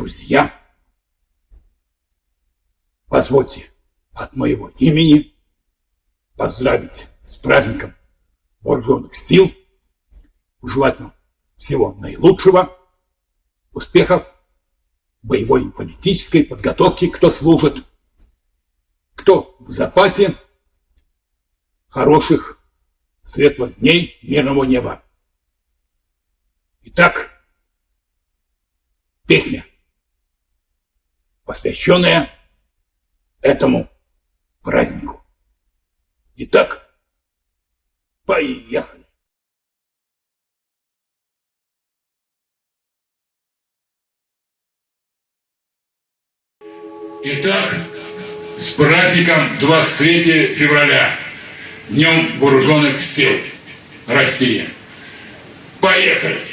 друзья, позвольте от моего имени поздравить с праздником вооруженных сил, желать вам всего наилучшего, успехов, боевой и политической подготовки, кто служит, кто в запасе, хороших, светлых дней мирного неба. Итак, песня, посвященная этому празднику. Итак, поехали. Итак, с праздником 23 февраля, Днем Вооруженных Сил России. Поехали!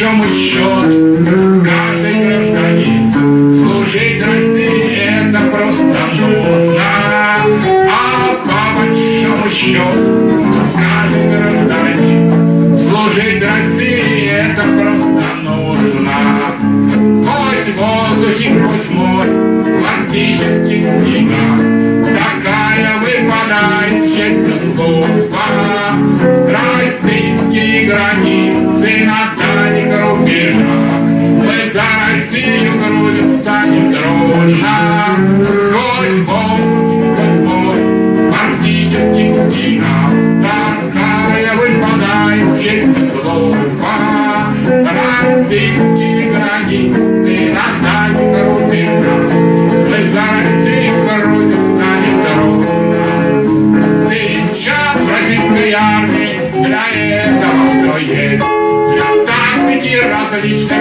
Большому счету каждый гражданин? Служить России это просто нужно, а по большому счету Völlig